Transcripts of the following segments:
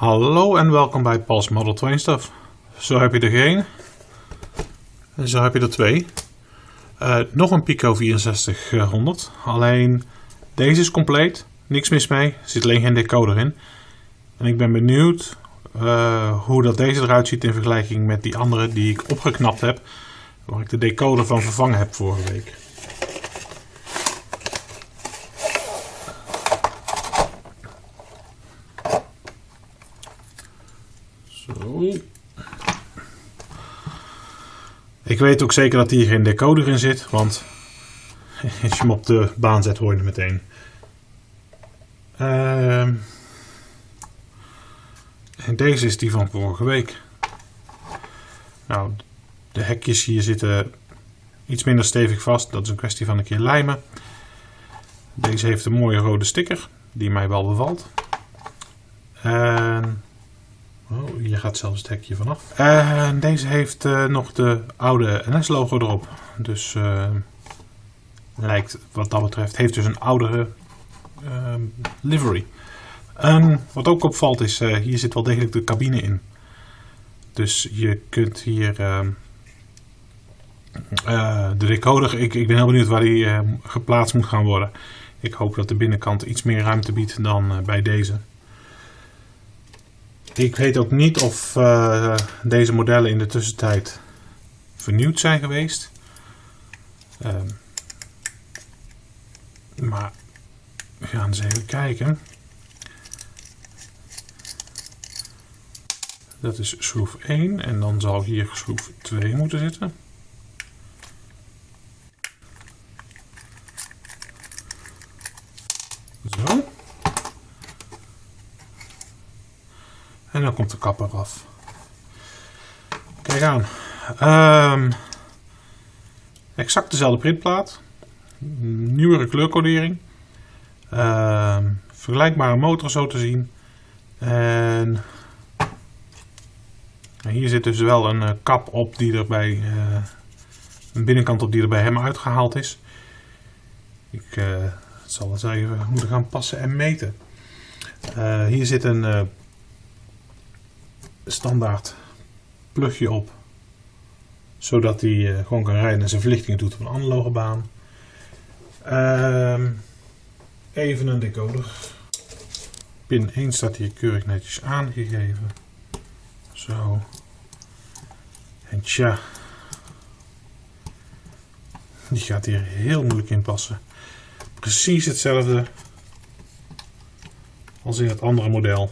Hallo en welkom bij Paul's Model 2 Stuff. Zo heb je er geen. En zo heb je er twee. Uh, nog een Pico 6400. Alleen deze is compleet. Niks mis mee. Er zit alleen geen decoder in. En ik ben benieuwd uh, hoe dat deze eruit ziet in vergelijking met die andere die ik opgeknapt heb. Waar ik de decoder van vervangen heb vorige week. Zo. Ik weet ook zeker dat hier geen decoder in zit, want als je hem op de baan zet hoor je meteen. Uh, en deze is die van vorige week. Nou, de hekjes hier zitten iets minder stevig vast. Dat is een kwestie van een keer lijmen. Deze heeft een mooie rode sticker, die mij wel bevalt. Hier gaat zelfs het hekje vanaf. En deze heeft uh, nog de oude NS-logo erop. Dus uh, lijkt wat dat betreft, heeft dus een oudere uh, livery. Wat ook opvalt is, hier zit wel degelijk de cabine in. Dus je kunt hier de decoder, ik, ik ben heel benieuwd waar die geplaatst moet gaan worden. Ik hoop dat de binnenkant iets meer ruimte biedt dan bij deze. Ik weet ook niet of uh, deze modellen in de tussentijd vernieuwd zijn geweest. Um, maar we gaan eens even kijken. Dat is schroef 1 en dan zal hier schroef 2 moeten zitten. Zo. En dan komt de kap eraf. Kijk aan. Um, exact dezelfde printplaat. Nieuwere kleurcodering. Um, vergelijkbare motor zo te zien. En hier zit dus wel een uh, kap op die er bij uh, een binnenkant op die er bij hem uitgehaald is. Ik uh, zal eens even moeten gaan passen en meten. hier zit een standaard plugje op. Zodat hij uh, gewoon kan rijden en zijn verlichtingen doet op een analoge baan. Uh, even een decoder. Pin 1 staat hier keurig netjes aangegeven. Zo. En tja. Die gaat hier heel moeilijk in passen. Precies hetzelfde als in het andere model.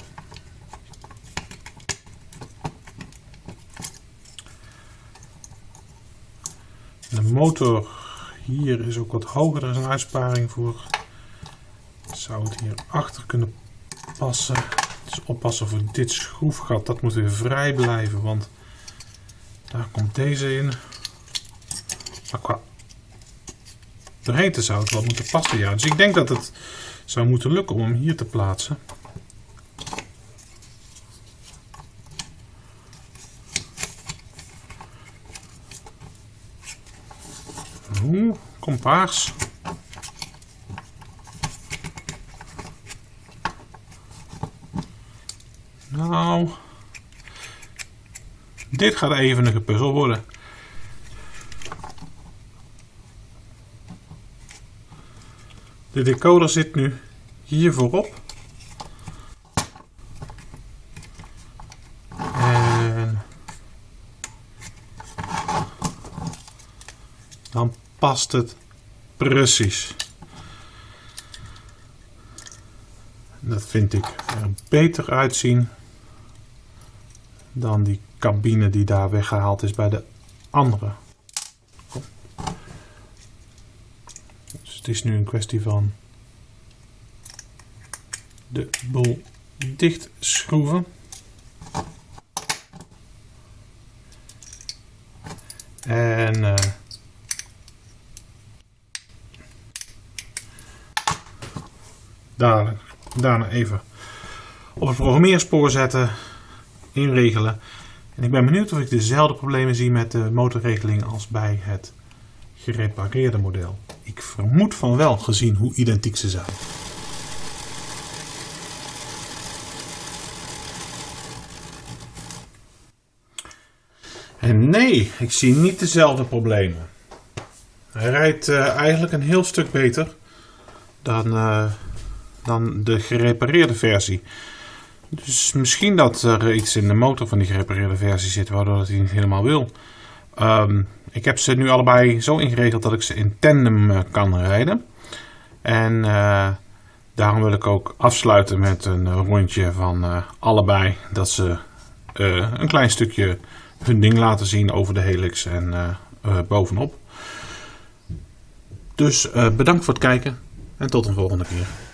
De motor hier is ook wat hoger, er is een uitsparing voor. Zou het hier achter kunnen passen. Dus oppassen voor dit schroefgat, dat moet weer vrij blijven, want daar komt deze in. Maar qua breedte zou het wel moeten passen, ja. Dus ik denk dat het zou moeten lukken om hem hier te plaatsen. Oeh, kompas. Nou, dit gaat even een gepuzzel worden. De decoder zit nu hier voorop. En dan past het precies. Dat vind ik er beter uitzien dan die cabine die daar weggehaald is bij de andere. Dus het is nu een kwestie van de boel dicht schroeven. En uh, dadelijk, daarna even op het programmeerspoor zetten, inregelen. En ik ben benieuwd of ik dezelfde problemen zie met de motorregeling als bij het gerepareerde model. Ik vermoed van wel, gezien hoe identiek ze zijn. En nee, ik zie niet dezelfde problemen. Hij rijdt eh, eigenlijk een heel stuk beter dan eh, dan de gerepareerde versie. Dus misschien dat er iets in de motor van die gerepareerde versie zit waardoor het niet helemaal wil. Ehm, ik heb ze nu allebei zo ingeregeld dat ik ze in tandem eh, kan rijden. En daarom wil ik ook afsluiten met een rondje van allebei. Dat ze een klein stukje hun ding laten zien over de helix en bovenop. Dus bedankt voor het kijken en tot een volgende keer.